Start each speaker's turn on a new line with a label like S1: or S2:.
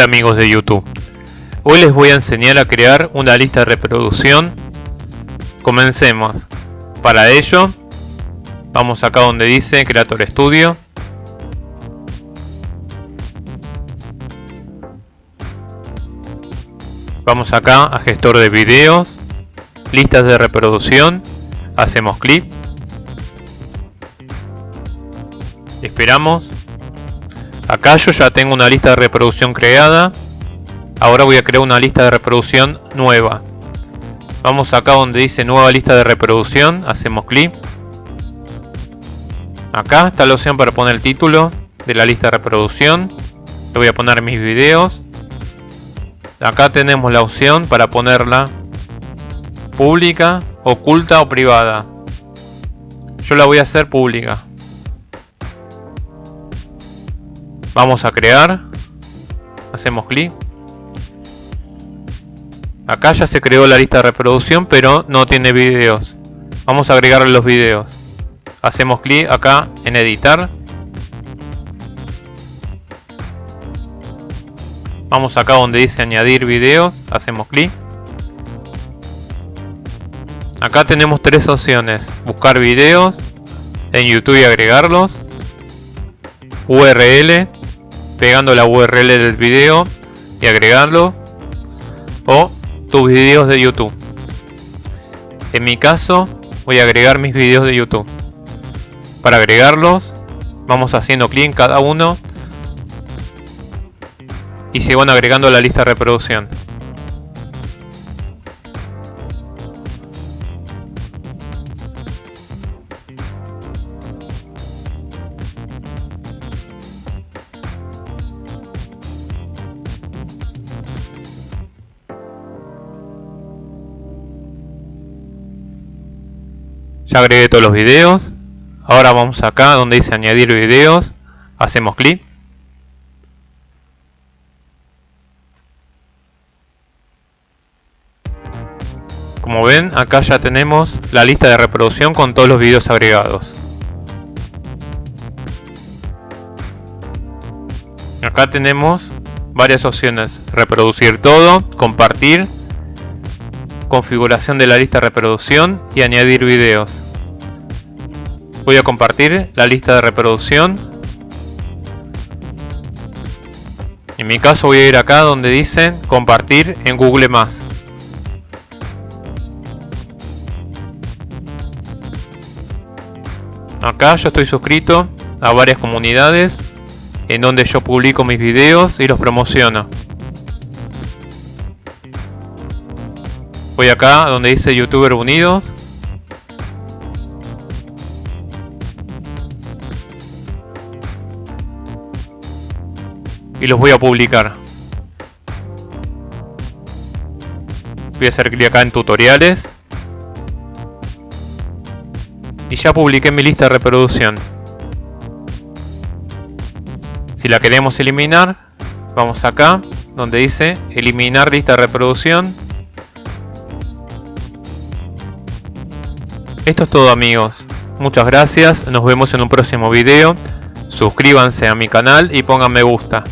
S1: Hola amigos de YouTube. Hoy les voy a enseñar a crear una lista de reproducción. Comencemos. Para ello, vamos acá donde dice Creator Studio. Vamos acá a gestor de videos, listas de reproducción, hacemos clic. Esperamos Acá yo ya tengo una lista de reproducción creada. Ahora voy a crear una lista de reproducción nueva. Vamos acá donde dice nueva lista de reproducción. Hacemos clic. Acá está la opción para poner el título de la lista de reproducción. Le voy a poner mis videos. Acá tenemos la opción para ponerla pública, oculta o privada. Yo la voy a hacer pública. Vamos a crear. Hacemos clic. Acá ya se creó la lista de reproducción, pero no tiene videos. Vamos a agregarle los videos. Hacemos clic acá en editar. Vamos acá donde dice añadir videos. Hacemos clic. Acá tenemos tres opciones. Buscar videos en YouTube y agregarlos. URL pegando la URL del video y agregarlo o tus videos de YouTube. En mi caso voy a agregar mis videos de YouTube. Para agregarlos vamos haciendo clic en cada uno y se van agregando a la lista de reproducción. Ya agregué todos los videos. Ahora vamos acá donde dice añadir videos. Hacemos clic. Como ven, acá ya tenemos la lista de reproducción con todos los videos agregados. Acá tenemos varias opciones. Reproducir todo, compartir configuración de la lista de reproducción y añadir videos. Voy a compartir la lista de reproducción. En mi caso voy a ir acá donde dice compartir en Google+. Acá yo estoy suscrito a varias comunidades en donde yo publico mis videos y los promociono. Voy acá donde dice Youtuber Unidos. Y los voy a publicar. Voy a hacer clic acá en tutoriales. Y ya publiqué mi lista de reproducción. Si la queremos eliminar, vamos acá donde dice eliminar lista de reproducción Esto es todo amigos. Muchas gracias, nos vemos en un próximo video. Suscríbanse a mi canal y pongan me gusta.